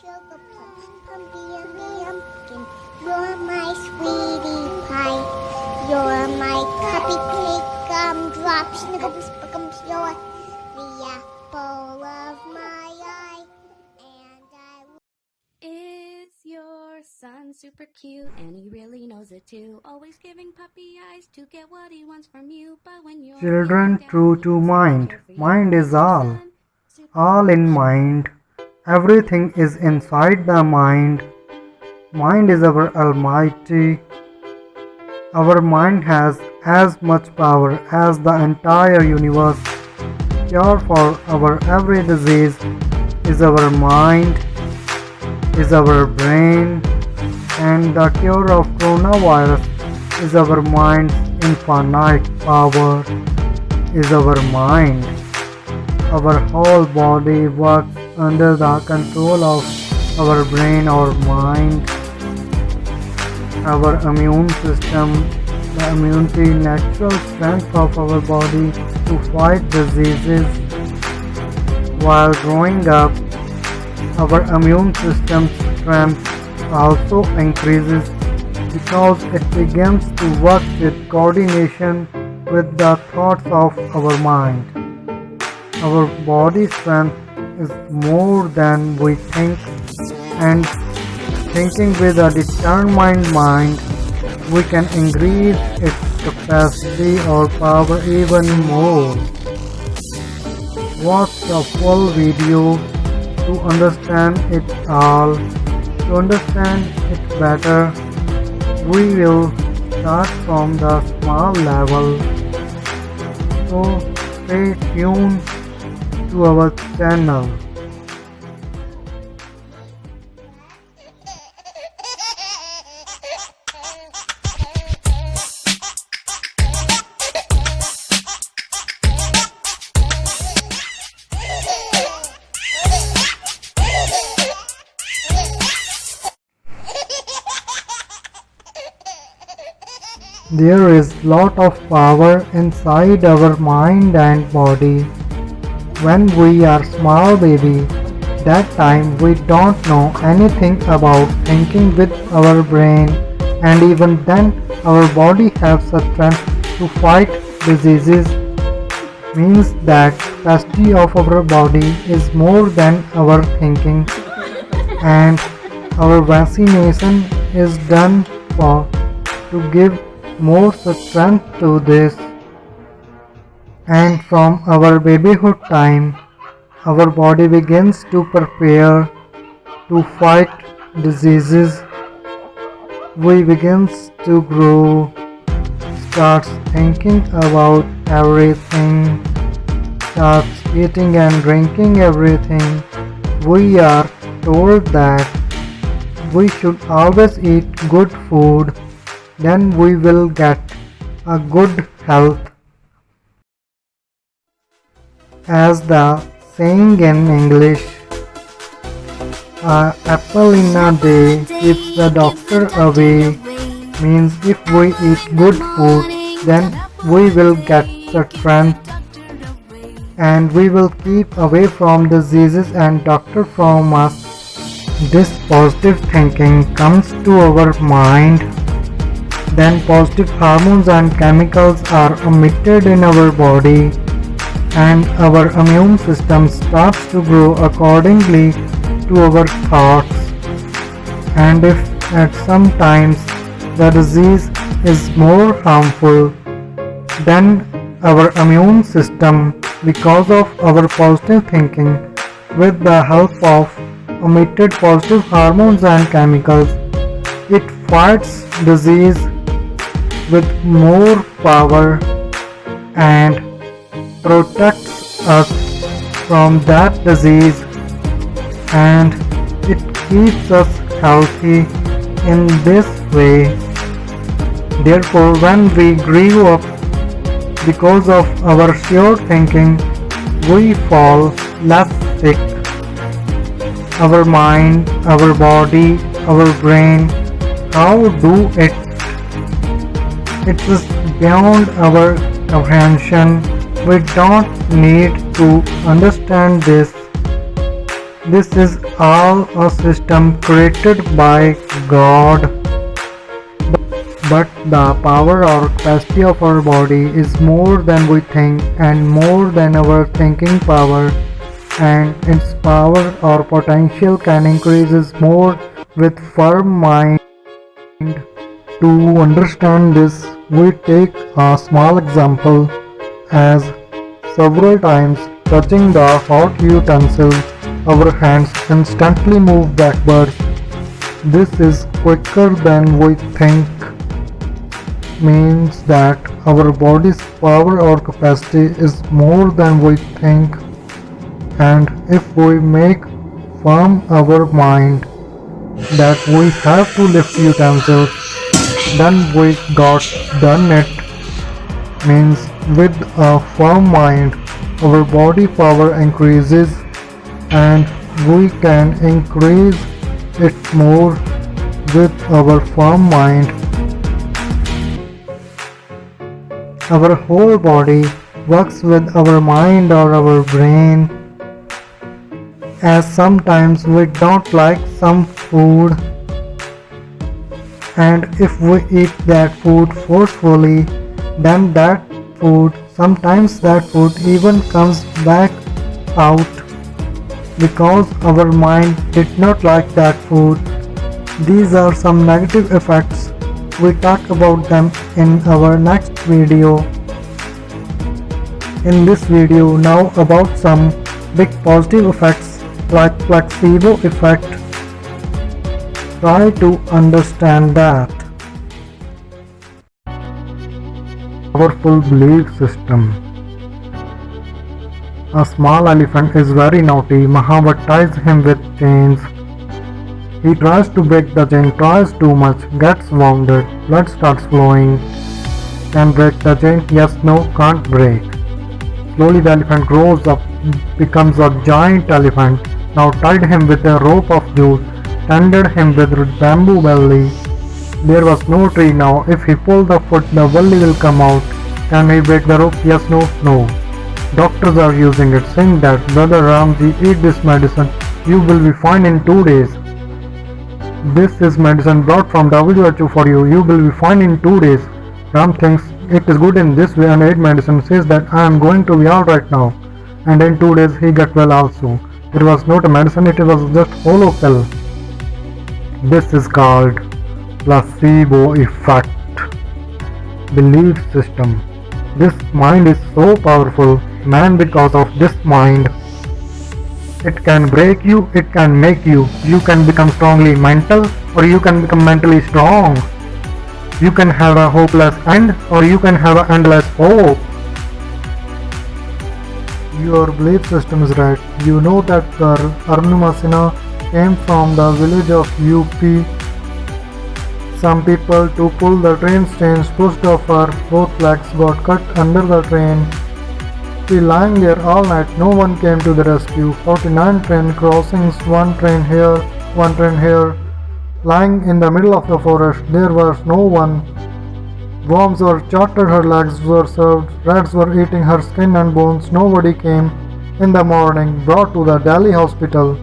sugar plum, pumpy yummy pumpkin. You're my sweetie pie. You're my cupcake gumdrop, snickle, spickums. You're the apple of my eye, and I. Is your son super cute and he really knows it too? Always giving puppy eyes to get what he wants from you, but when you're Children true to mind. care for you. Mind is all. All in mind. Everything is inside the mind. Mind is our almighty. Our mind has as much power as the entire universe. Cure for our every disease is our mind, is our brain, and the cure of coronavirus is our mind's infinite power, is our mind. Our whole body works under the control of our brain or mind. Our immune system, the immunity, natural strength of our body to fight diseases. While growing up, our immune system strength also increases because it begins to work with coordination with the thoughts of our mind. Our body strength is more than we think, and thinking with a determined mind, we can increase its capacity or power even more. Watch the full video to understand it all. To understand it better, we will start from the small level. So stay tuned to our channel. There is lot of power inside our mind and body. When we are small baby, that time we don't know anything about thinking with our brain. And even then our body has the strength to fight diseases. Means that capacity of our body is more than our thinking. And our vaccination is done for to give more strength to this and from our babyhood time our body begins to prepare to fight diseases. We begins to grow starts thinking about everything starts eating and drinking everything. We are told that we should always eat good food then we will get a good health as the saying in english a apple in a day keeps the doctor away means if we eat good food then we will get the strength and we will keep away from diseases and doctor from us. This positive thinking comes to our mind. Then positive hormones and chemicals are emitted in our body and our immune system starts to grow accordingly to our thoughts. And if at some times the disease is more harmful then our immune system because of our positive thinking with the help of emitted positive hormones and chemicals it fights disease with more power and protects us from that disease and it keeps us healthy in this way. Therefore, when we grew up because of our sure thinking, we fall less sick. Our mind, our body, our brain, how do it it is beyond our comprehension. We don't need to understand this. This is all a system created by God. But the power or capacity of our body is more than we think and more than our thinking power and its power or potential can increases more with firm mind. To understand this, we take a small example as several times touching the hot utensil, our hands instantly move backwards. This is quicker than we think. Means that our body's power or capacity is more than we think. And if we make firm our mind that we have to lift utensils then we got done it. Means with a firm mind our body power increases and we can increase it more with our firm mind. Our whole body works with our mind or our brain. As sometimes we don't like some food and if we eat that food forcefully then that food sometimes that food even comes back out because our mind did not like that food these are some negative effects we talk about them in our next video in this video now about some big positive effects like placebo effect. Try to understand that. Powerful belief system. A small elephant is very naughty. Mahabhat ties him with chains. He tries to break the chain, tries too much, gets wounded, blood starts flowing. Can break the chain? Yes, no, can't break. Slowly the elephant grows up, becomes a giant elephant now tied him with a rope of juice, tended him with bamboo belly. There was no tree now. If he pulled the foot, the belly will come out. Can he break the rope? Yes, no, no. Doctors are using it, saying that, Brother Ramji, eat this medicine. You will be fine in two days. This is medicine brought from WHO for you. You will be fine in two days. Ram thinks it is good in this way and ate medicine says that I am going to be alright now. And in two days he got well also. It was not a medicine, it was just hollow pill. This is called placebo effect. Belief system. This mind is so powerful, man because of this mind. It can break you, it can make you. You can become strongly mental or you can become mentally strong. You can have a hopeless end or you can have an endless hope. Your belief system is right. You know that girl Arunima Sinha came from the village of UP. Some people to pull the train chains pushed off her, both legs got cut under the train. She lying there all night, no one came to the rescue. 49 train crossings, one train here, one train here. Lying in the middle of the forest, there was no one. Worms were charted, her legs were served, rats were eating her skin and bones. Nobody came in the morning, brought to the Delhi hospital.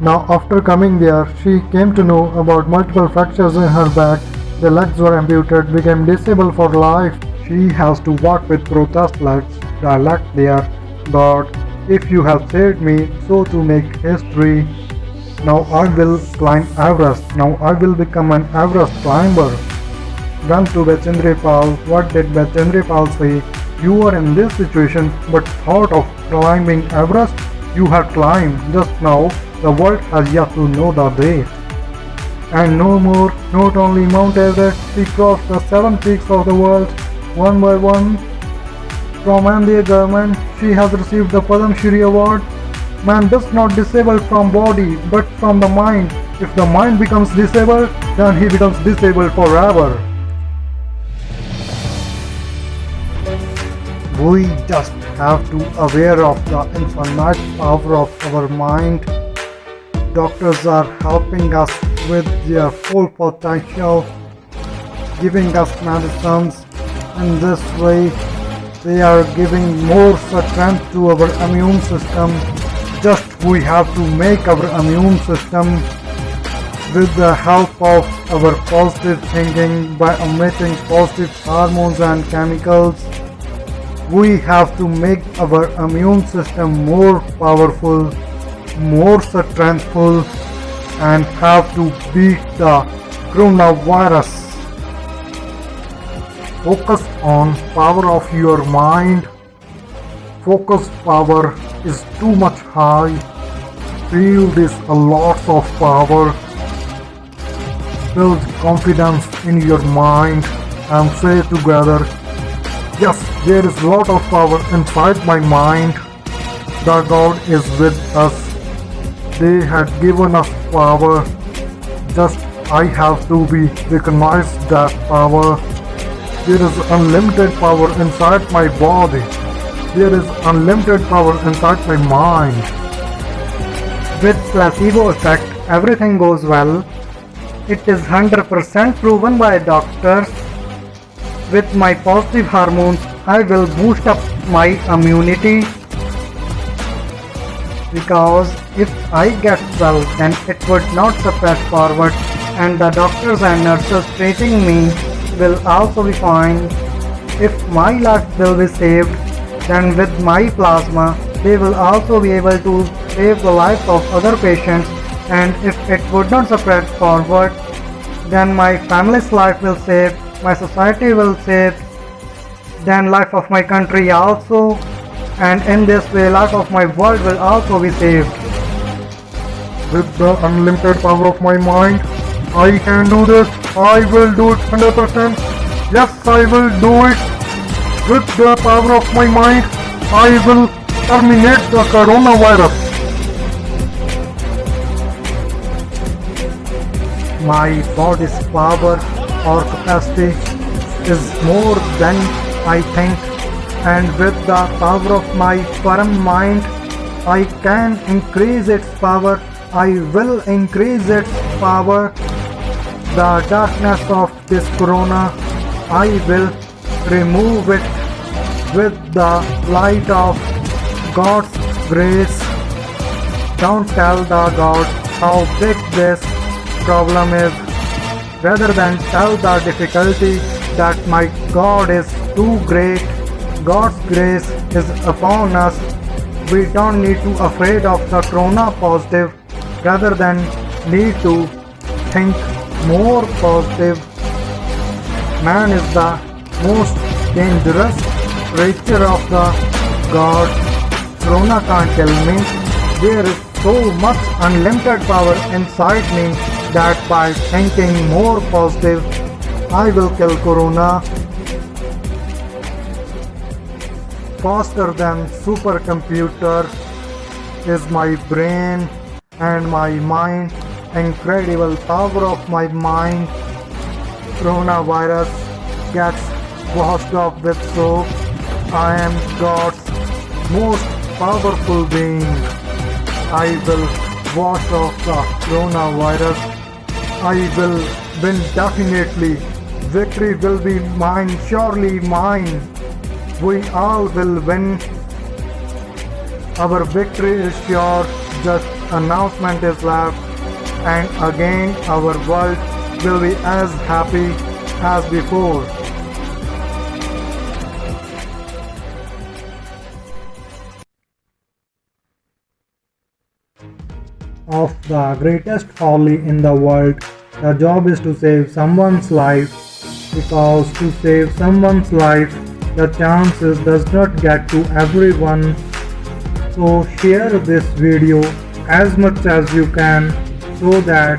Now, after coming there, she came to know about multiple fractures in her back. The legs were amputated, became disabled for life. She has to walk with protest legs, dialect there. God, if you have saved me, so to make history. Now I will climb Everest. Now I will become an Everest climber. Run to Bachendri Pal. What did Bachendri Pal say? You are in this situation but thought of climbing Everest? You have climbed just now. The world has yet to know the date. And no more, not only Mount Everest, she crossed the seven peaks of the world one by one. From India government, she has received the Padam Shri Award. Man does not disable from body but from the mind. If the mind becomes disabled, then he becomes disabled forever. We just have to aware of the infinite power of our mind. Doctors are helping us with their full potential, giving us medicines. In this way, they are giving more strength to our immune system. Just we have to make our immune system with the help of our positive thinking by emitting positive hormones and chemicals. We have to make our immune system more powerful, more strengthful and have to beat the coronavirus. Focus on power of your mind. Focus power is too much high. Feel this a lot of power. Build confidence in your mind and say together, Yes, there is a lot of power inside my mind. The God is with us. They had given us power. Just I have to be recognized that power. There is unlimited power inside my body. There is unlimited power inside my mind. With placebo effect, everything goes well. It is 100% proven by doctors. With my positive hormones, I will boost up my immunity. Because if I get well, then it would not spread forward and the doctors and nurses treating me will also be fine. If my life will be saved, then with my plasma, they will also be able to save the life of other patients and if it would not spread forward, then my family's life will save, my society will save, then life of my country also and in this way life of my world will also be saved. With the unlimited power of my mind, I can do this. I will do it 100%. Yes, I will do it. With the power of my mind, I will terminate the coronavirus. My body's power or capacity is more than I think and with the power of my firm mind I can increase its power. I will increase its power. The darkness of this corona I will remove it with the light of God's grace. Don't tell the God how big this problem is. Rather than tell the difficulty that my God is too great. God's grace is upon us. We don't need to afraid of the corona positive rather than need to think more positive. Man is the most dangerous creature of the God. Corona can't kill me. There is so much unlimited power inside me that by thinking more positive, I will kill Corona faster than supercomputer is my brain and my mind. Incredible power of my mind. Coronavirus gets washed off with soap. I am god's most powerful being. I will wash off the coronavirus. I will win definitely. Victory will be mine surely mine we all will win. Our victory is sure, just announcement is left, and again our world will be as happy as before. Of the greatest folly in the world, the job is to save someone's life because to save someone's life the chances does not get to everyone. So share this video as much as you can so that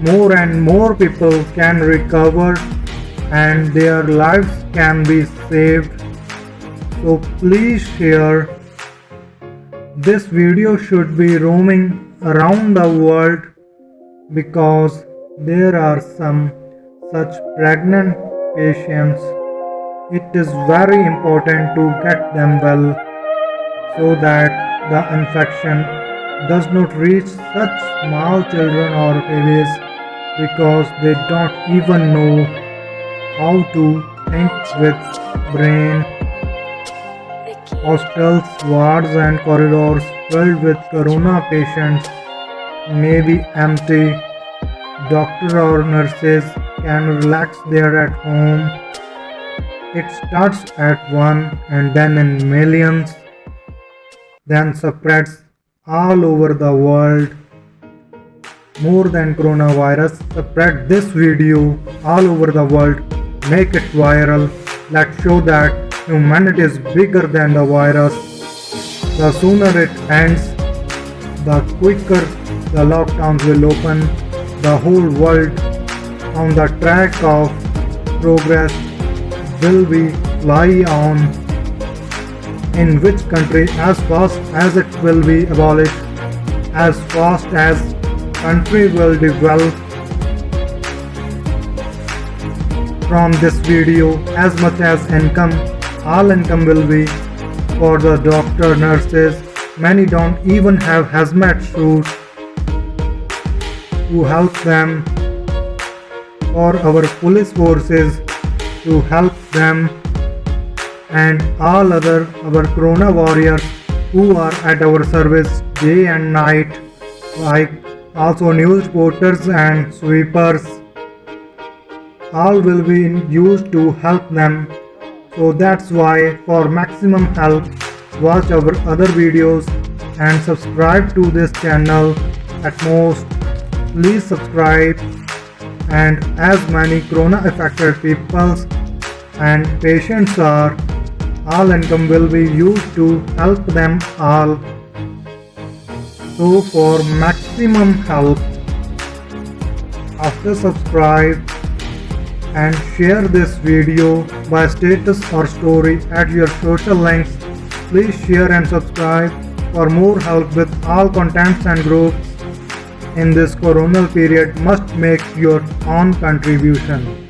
more and more people can recover and their lives can be saved. So please share. This video should be roaming around the world because there are some such pregnant patients it is very important to get them well so that the infection does not reach such small children or babies because they don't even know how to think with brain Hostels, wards, and corridors filled with corona patients may be empty. Doctors or nurses can relax there at home. It starts at one and then in millions, then spreads all over the world. More than coronavirus, spread this video all over the world. Make it viral. Let's show that humanity is bigger than the virus. The sooner it ends, the quicker the lockdowns will open. The whole world on the track of progress will be lie on. In which country as fast as it will be abolished, as fast as country will develop from this video as much as income all income will be for the doctor nurses many don't even have hazmat suits to help them for our police forces to help them and all other our corona warriors who are at our service day and night like also news reporters and sweepers. All will be used to help them. So that's why for maximum help watch our other videos and subscribe to this channel at most. Please subscribe and as many corona affected peoples and patients are all income will be used to help them all so for maximum help after subscribe and share this video by status or story at your social links. Please share and subscribe for more help with all contents and groups in this coronal period must make your own contribution.